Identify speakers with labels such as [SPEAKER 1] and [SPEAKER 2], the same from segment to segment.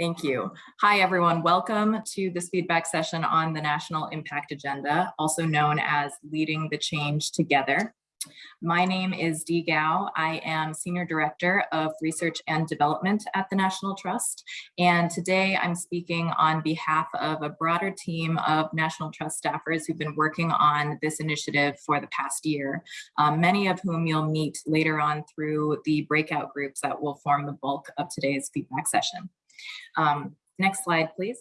[SPEAKER 1] Thank you. Hi, everyone. Welcome to this feedback session on the National Impact Agenda, also known as Leading the Change Together. My name is Dee Gao. I am Senior Director of Research and Development at the National Trust. And today I'm speaking on behalf of a broader team of National Trust staffers who've been working on this initiative for the past year, um, many of whom you'll meet later on through the breakout groups that will form the bulk of today's feedback session. Um, next slide, please.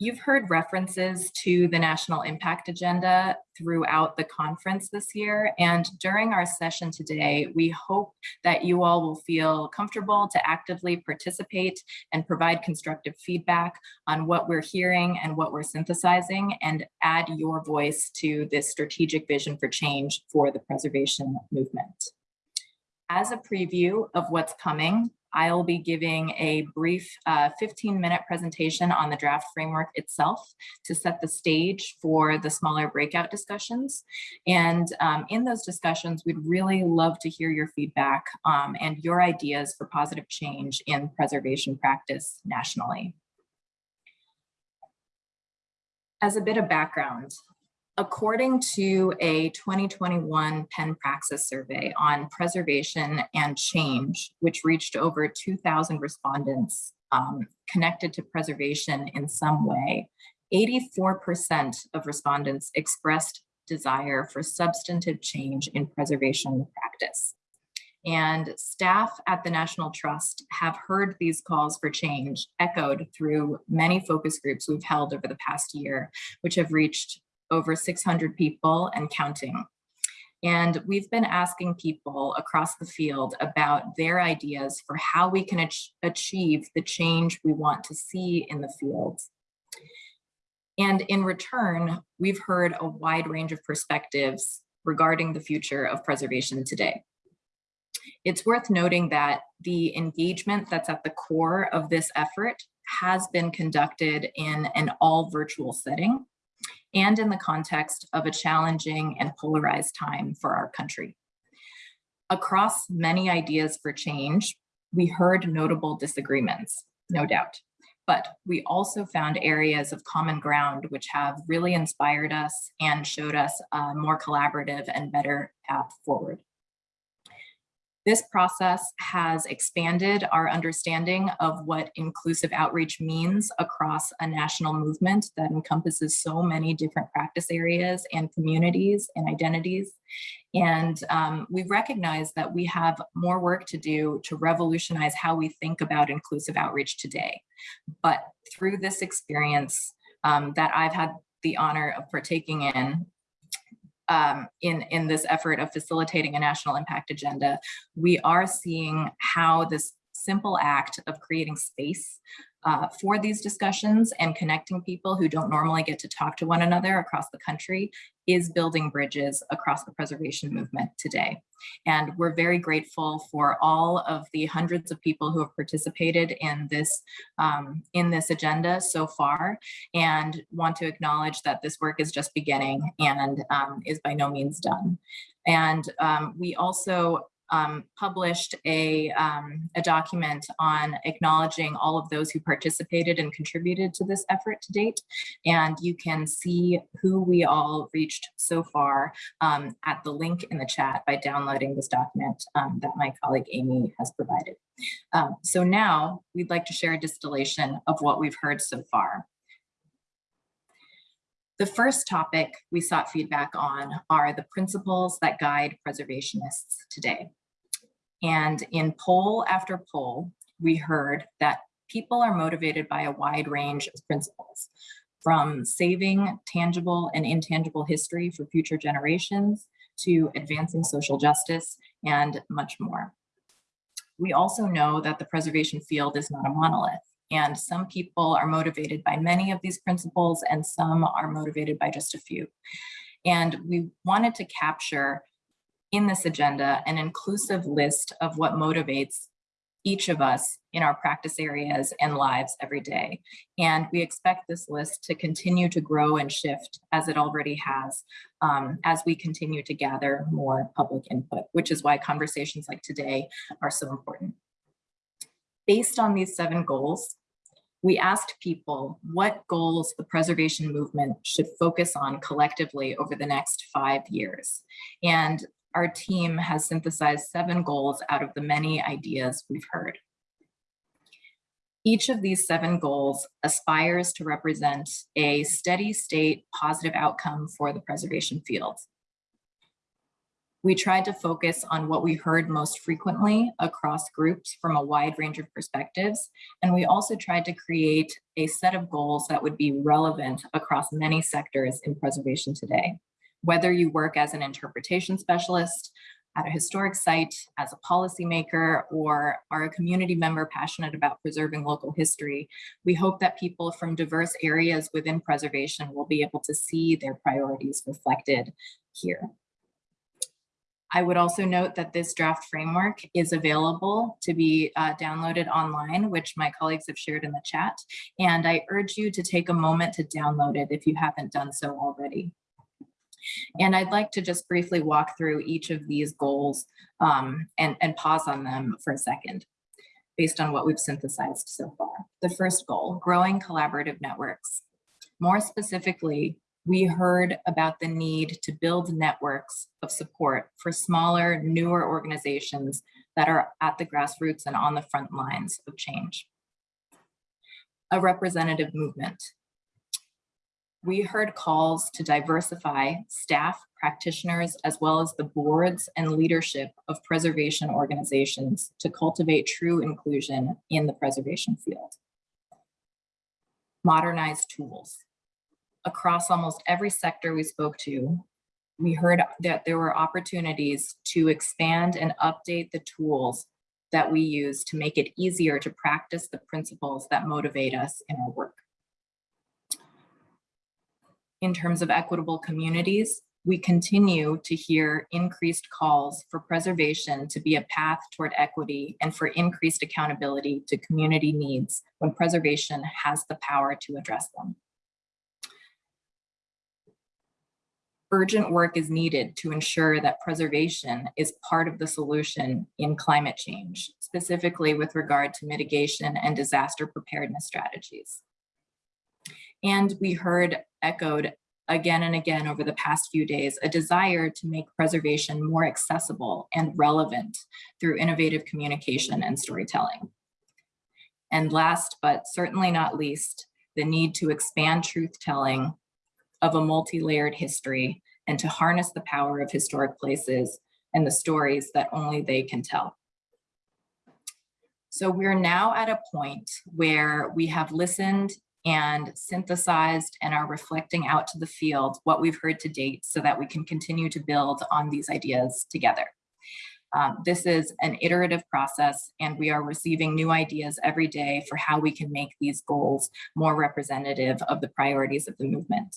[SPEAKER 1] You've heard references to the National Impact Agenda throughout the conference this year. And during our session today, we hope that you all will feel comfortable to actively participate and provide constructive feedback on what we're hearing and what we're synthesizing and add your voice to this strategic vision for change for the preservation movement. As a preview of what's coming, I'll be giving a brief 15-minute uh, presentation on the draft framework itself to set the stage for the smaller breakout discussions. And um, in those discussions, we'd really love to hear your feedback um, and your ideas for positive change in preservation practice nationally. As a bit of background, According to a 2021 PennPraxis survey on preservation and change, which reached over 2,000 respondents um, connected to preservation in some way, 84% of respondents expressed desire for substantive change in preservation practice. And staff at the National Trust have heard these calls for change echoed through many focus groups we've held over the past year, which have reached over 600 people and counting. And we've been asking people across the field about their ideas for how we can ach achieve the change we want to see in the field. And in return, we've heard a wide range of perspectives regarding the future of preservation today. It's worth noting that the engagement that's at the core of this effort has been conducted in an all virtual setting and in the context of a challenging and polarized time for our country. Across many ideas for change, we heard notable disagreements, no doubt, but we also found areas of common ground which have really inspired us and showed us a more collaborative and better path forward. This process has expanded our understanding of what inclusive outreach means across a national movement that encompasses so many different practice areas and communities and identities. And um, we recognize that we have more work to do to revolutionize how we think about inclusive outreach today. But through this experience um, that I've had the honor of partaking in, um, in, in this effort of facilitating a national impact agenda, we are seeing how this simple act of creating space uh, for these discussions and connecting people who don't normally get to talk to one another across the country is building bridges across the preservation movement today. And we're very grateful for all of the hundreds of people who have participated in this, um, in this agenda so far and want to acknowledge that this work is just beginning and um, is by no means done. And um, we also um, published a, um, a document on acknowledging all of those who participated and contributed to this effort to date. And you can see who we all reached so far um, at the link in the chat by downloading this document um, that my colleague Amy has provided. Um, so now we'd like to share a distillation of what we've heard so far. The first topic we sought feedback on are the principles that guide preservationists today. And in poll after poll, we heard that people are motivated by a wide range of principles, from saving tangible and intangible history for future generations to advancing social justice and much more. We also know that the preservation field is not a monolith and some people are motivated by many of these principles and some are motivated by just a few. And we wanted to capture in this agenda an inclusive list of what motivates each of us in our practice areas and lives every day. And we expect this list to continue to grow and shift as it already has um, as we continue to gather more public input, which is why conversations like today are so important. Based on these seven goals, we asked people what goals the preservation movement should focus on collectively over the next five years. And our team has synthesized seven goals out of the many ideas we've heard. Each of these seven goals aspires to represent a steady state positive outcome for the preservation field. We tried to focus on what we heard most frequently across groups from a wide range of perspectives. And we also tried to create a set of goals that would be relevant across many sectors in preservation today. Whether you work as an interpretation specialist, at a historic site, as a policymaker, or are a community member passionate about preserving local history, we hope that people from diverse areas within preservation will be able to see their priorities reflected here. I would also note that this draft framework is available to be uh, downloaded online, which my colleagues have shared in the chat. And I urge you to take a moment to download it if you haven't done so already. And I'd like to just briefly walk through each of these goals um, and, and pause on them for a second based on what we've synthesized so far. The first goal, growing collaborative networks. More specifically, we heard about the need to build networks of support for smaller, newer organizations that are at the grassroots and on the front lines of change. A representative movement. We heard calls to diversify staff, practitioners, as well as the boards and leadership of preservation organizations to cultivate true inclusion in the preservation field. Modernize tools across almost every sector we spoke to, we heard that there were opportunities to expand and update the tools that we use to make it easier to practice the principles that motivate us in our work. In terms of equitable communities, we continue to hear increased calls for preservation to be a path toward equity and for increased accountability to community needs when preservation has the power to address them. urgent work is needed to ensure that preservation is part of the solution in climate change, specifically with regard to mitigation and disaster preparedness strategies. And we heard echoed again and again over the past few days, a desire to make preservation more accessible and relevant through innovative communication and storytelling. And last, but certainly not least, the need to expand truth telling of a multi-layered history and to harness the power of historic places and the stories that only they can tell. So we're now at a point where we have listened and synthesized and are reflecting out to the field what we've heard to date so that we can continue to build on these ideas together. Um, this is an iterative process and we are receiving new ideas every day for how we can make these goals more representative of the priorities of the movement.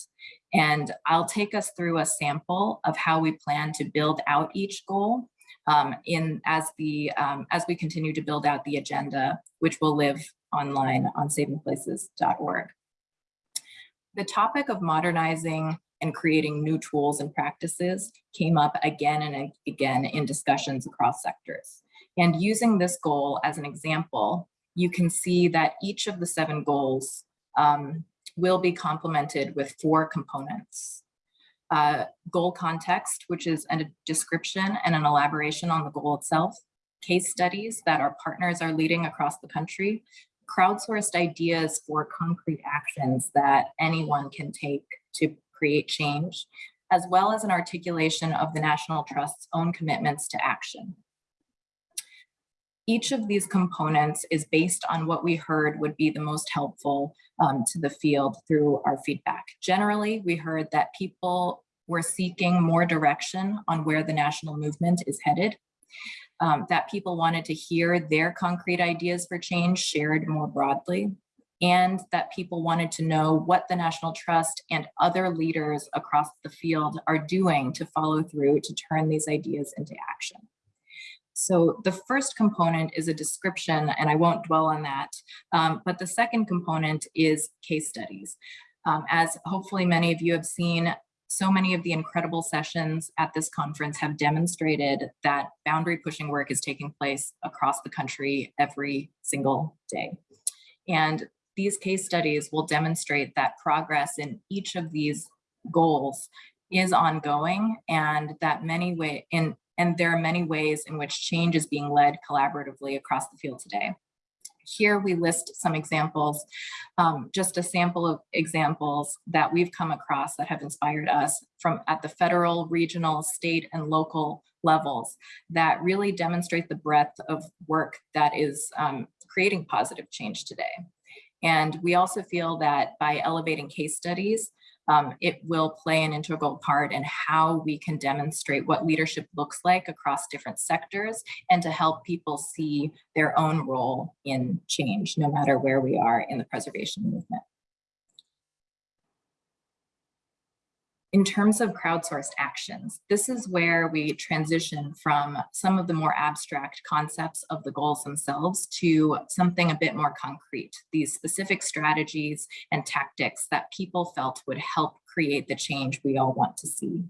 [SPEAKER 1] And I'll take us through a sample of how we plan to build out each goal um, in as the um, as we continue to build out the agenda, which will live online on savingplaces.org. The topic of modernizing and creating new tools and practices came up again and again in discussions across sectors. And using this goal as an example, you can see that each of the seven goals um, will be complemented with four components. Uh, goal context, which is a description and an elaboration on the goal itself, case studies that our partners are leading across the country, crowdsourced ideas for concrete actions that anyone can take to create change, as well as an articulation of the National Trust's own commitments to action. Each of these components is based on what we heard would be the most helpful um, to the field through our feedback. Generally, we heard that people were seeking more direction on where the national movement is headed, um, that people wanted to hear their concrete ideas for change shared more broadly, and that people wanted to know what the National Trust and other leaders across the field are doing to follow through to turn these ideas into action. So the first component is a description, and I won't dwell on that, um, but the second component is case studies. Um, as hopefully many of you have seen, so many of the incredible sessions at this conference have demonstrated that boundary pushing work is taking place across the country every single day. And these case studies will demonstrate that progress in each of these goals is ongoing and that many way in and there are many ways in which change is being led collaboratively across the field today. Here we list some examples, um, just a sample of examples that we've come across that have inspired us from at the federal, regional, state, and local levels that really demonstrate the breadth of work that is um, creating positive change today. And we also feel that by elevating case studies, um, it will play an integral part in how we can demonstrate what leadership looks like across different sectors and to help people see their own role in change, no matter where we are in the preservation movement. In terms of crowdsourced actions, this is where we transition from some of the more abstract concepts of the goals themselves to something a bit more concrete, these specific strategies and tactics that people felt would help create the change we all want to see.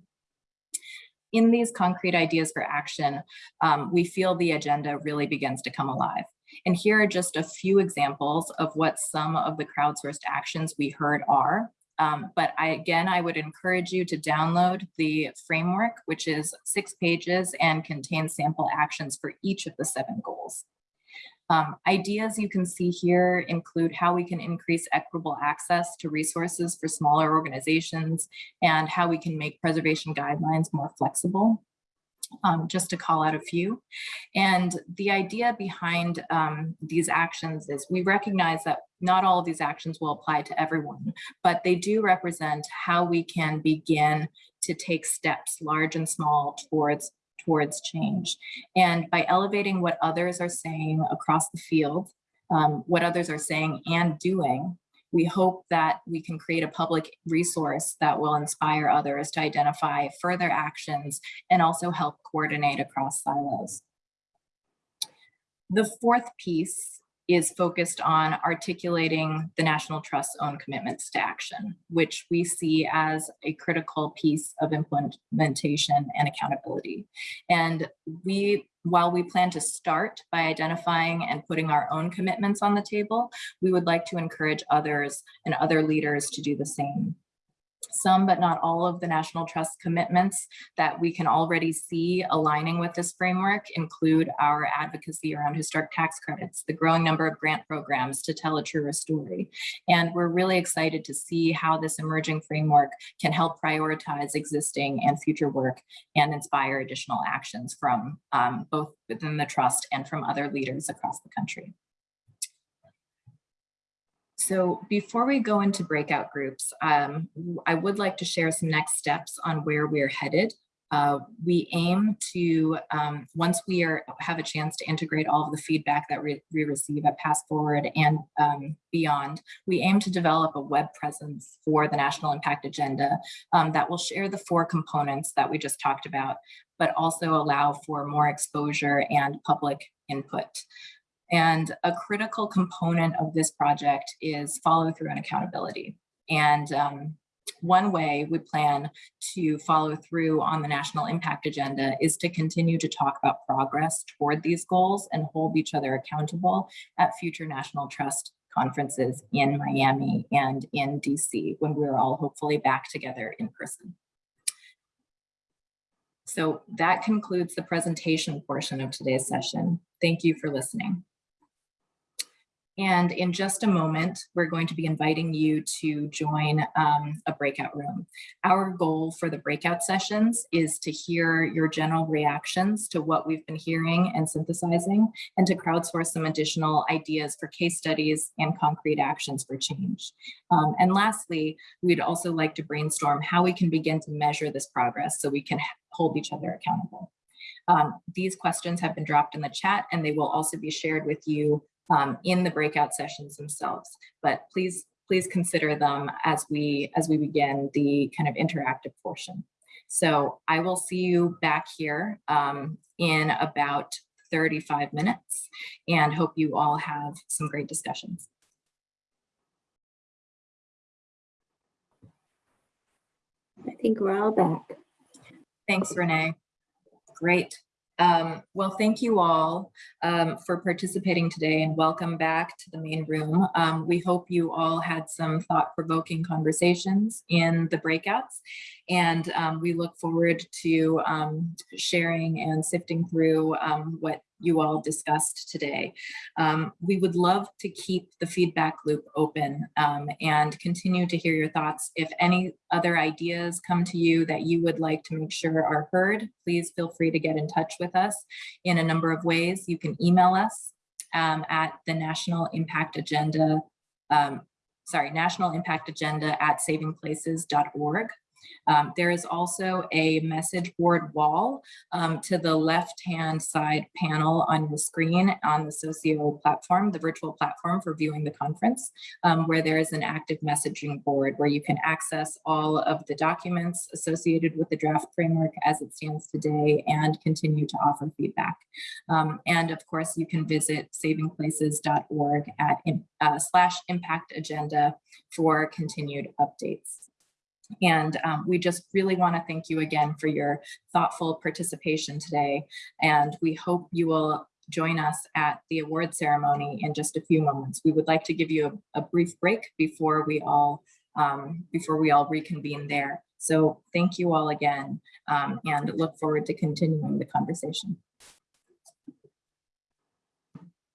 [SPEAKER 1] In these concrete ideas for action, um, we feel the agenda really begins to come alive. And here are just a few examples of what some of the crowdsourced actions we heard are um, but I, again, I would encourage you to download the framework, which is six pages and contains sample actions for each of the seven goals. Um, ideas you can see here include how we can increase equitable access to resources for smaller organizations and how we can make preservation guidelines more flexible um, just to call out a few. And the idea behind um, these actions is we recognize that not all of these actions will apply to everyone, but they do represent how we can begin to take steps, large and small, towards towards change. And by elevating what others are saying across the field, um, what others are saying and doing, we hope that we can create a public resource that will inspire others to identify further actions and also help coordinate across silos. The fourth piece is focused on articulating the National Trust's own commitments to action, which we see as a critical piece of implementation and accountability. And we, while we plan to start by identifying and putting our own commitments on the table, we would like to encourage others and other leaders to do the same some but not all of the National Trust commitments that we can already see aligning with this framework include our advocacy around historic tax credits, the growing number of grant programs to tell a truer story. And we're really excited to see how this emerging framework can help prioritize existing and future work and inspire additional actions from um, both within the trust and from other leaders across the country. So before we go into breakout groups, um, I would like to share some next steps on where we're headed. Uh, we aim to, um, once we are, have a chance to integrate all of the feedback that we, we receive at PastForward and um, beyond, we aim to develop a web presence for the National Impact Agenda um, that will share the four components that we just talked about, but also allow for more exposure and public input. And a critical component of this project is follow through and accountability. And um, one way we plan to follow through on the national impact agenda is to continue to talk about progress toward these goals and hold each other accountable at future National Trust conferences in Miami and in DC when we're all hopefully back together in person. So that concludes the presentation portion of today's session. Thank you for listening. And in just a moment, we're going to be inviting you to join um, a breakout room. Our goal for the breakout sessions is to hear your general reactions to what we've been hearing and synthesizing, and to crowdsource some additional ideas for case studies and concrete actions for change. Um, and lastly, we'd also like to brainstorm how we can begin to measure this progress so we can hold each other accountable. Um, these questions have been dropped in the chat and they will also be shared with you um, in the breakout sessions themselves. But please, please consider them as we as we begin the kind of interactive portion. So I will see you back here um, in about 35 minutes and hope you all have some great discussions.
[SPEAKER 2] I think we're all back.
[SPEAKER 1] Thanks, Renee. Great. Um, well, thank you all um, for participating today and welcome back to the main room. Um, we hope you all had some thought-provoking conversations in the breakouts and um, we look forward to um, sharing and sifting through um, what you all discussed today. Um, we would love to keep the feedback loop open um, and continue to hear your thoughts. If any other ideas come to you that you would like to make sure are heard, please feel free to get in touch with us in a number of ways. You can email us um, at the National Impact Agenda, um, sorry, National Impact Agenda at savingplaces.org. Um, there is also a message board wall um, to the left-hand side panel on your screen on the Socio platform, the virtual platform for viewing the conference, um, where there is an active messaging board where you can access all of the documents associated with the draft framework as it stands today and continue to offer feedback. Um, and of course, you can visit savingplaces.org at uh, slash impact agenda for continued updates. And um, we just really want to thank you again for your thoughtful participation today. And we hope you will join us at the award ceremony in just a few moments. We would like to give you a, a brief break before we all um, before we all reconvene there. So thank you all again um, and look forward to continuing the conversation.